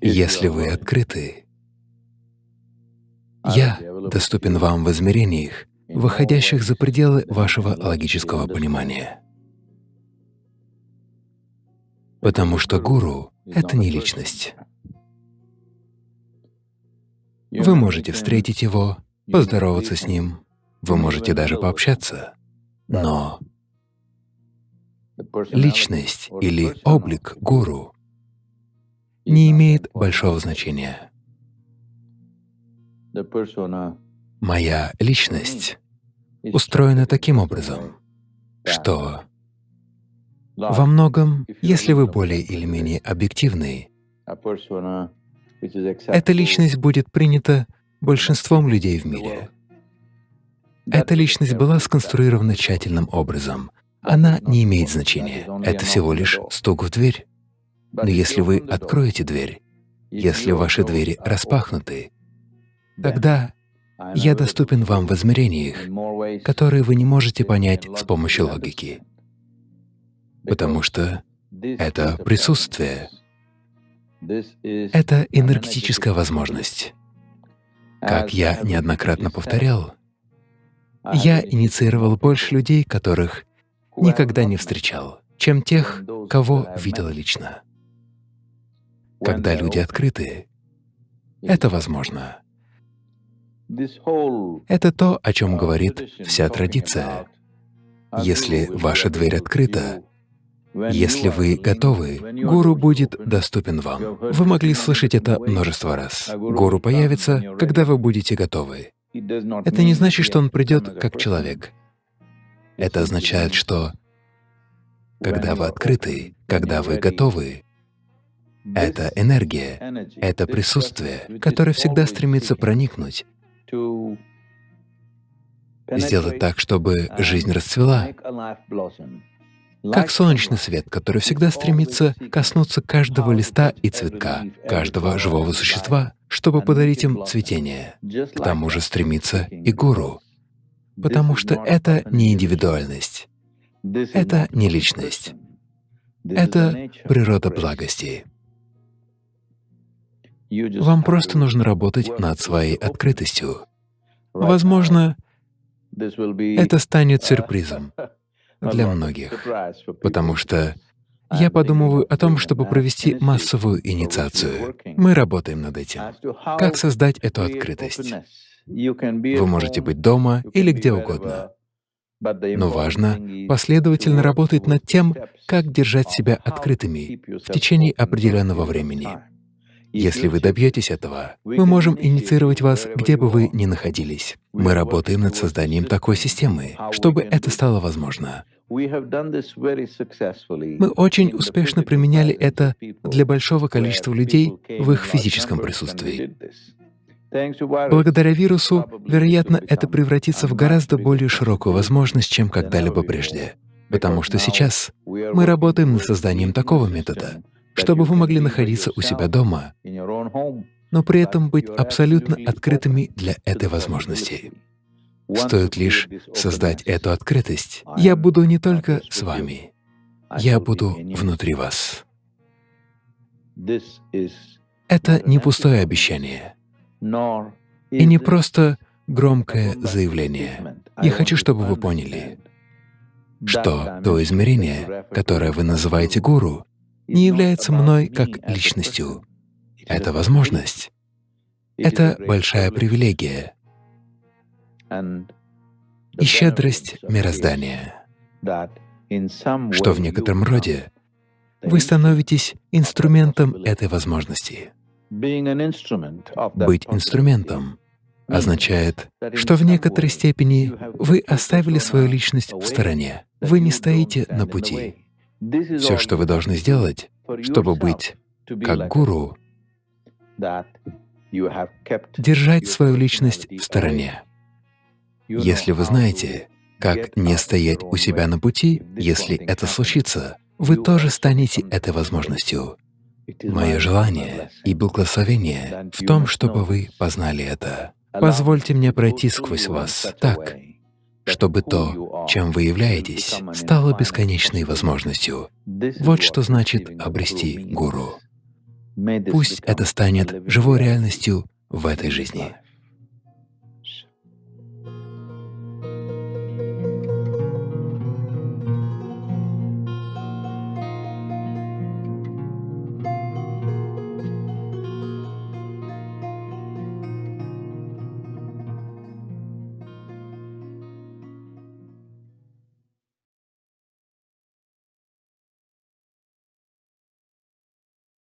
Если вы открыты, Я доступен вам в измерениях, выходящих за пределы вашего логического понимания. Потому что гуру — это не личность. Вы можете встретить его, поздороваться с ним, вы можете даже пообщаться, но личность или облик гуру не имеет большого значения. Моя личность устроена таким образом, что во многом, если вы более или менее объективны, эта личность будет принята большинством людей в мире. Эта личность была сконструирована тщательным образом. Она не имеет значения. Это всего лишь стук в дверь. Но если вы откроете дверь, если ваши двери распахнуты, тогда я доступен вам в измерениях, которые вы не можете понять с помощью логики, потому что это присутствие, это энергетическая возможность. Как я неоднократно повторял, я инициировал больше людей, которых никогда не встречал, чем тех, кого видел лично. Когда люди открыты, это возможно. Это то, о чем говорит вся традиция. Если ваша дверь открыта, если вы готовы, гуру будет доступен вам. Вы могли слышать это множество раз. Гуру появится, когда вы будете готовы. Это не значит, что он придет как человек. Это означает, что когда вы открыты, когда вы готовы, это энергия, это присутствие, которое всегда стремится проникнуть, сделать так, чтобы жизнь расцвела, как солнечный свет, который всегда стремится коснуться каждого листа и цветка, каждого живого существа, чтобы подарить им цветение. К тому же стремится и гуру, потому что это не индивидуальность, это не личность, это природа благости. Вам просто нужно работать над своей открытостью. Возможно, это станет сюрпризом для многих, потому что я подумываю о том, чтобы провести массовую инициацию. Мы работаем над этим. Как создать эту открытость? Вы можете быть дома или где угодно. Но важно последовательно работать над тем, как держать себя открытыми в течение определенного времени. Если вы добьетесь этого, мы можем инициировать вас, где бы вы ни находились. Мы работаем над созданием такой системы, чтобы это стало возможно. Мы очень успешно применяли это для большого количества людей в их физическом присутствии. Благодаря вирусу, вероятно, это превратится в гораздо более широкую возможность, чем когда-либо прежде. Потому что сейчас мы работаем над созданием такого метода, чтобы вы могли находиться у себя дома, но при этом быть абсолютно открытыми для этой возможности. Стоит лишь создать эту открытость, я буду не только с вами, я буду внутри вас. Это не пустое обещание и не просто громкое заявление. Я хочу, чтобы вы поняли, что то измерение, которое вы называете гуру, не является мной как личностью. Это возможность. Это большая привилегия и щедрость мироздания, что в некотором роде вы становитесь инструментом этой возможности. Быть инструментом означает, что в некоторой степени вы оставили свою личность в стороне, вы не стоите на пути. Все, что вы должны сделать, чтобы быть как гуру, держать свою личность в стороне. Если вы знаете, как не стоять у себя на пути, если это случится, вы тоже станете этой возможностью. Мое желание и благословение в том, чтобы вы познали это. Позвольте мне пройти сквозь вас так, чтобы то, чем вы являетесь, стало бесконечной возможностью. Вот что значит обрести гуру. Пусть это станет живой реальностью в этой жизни.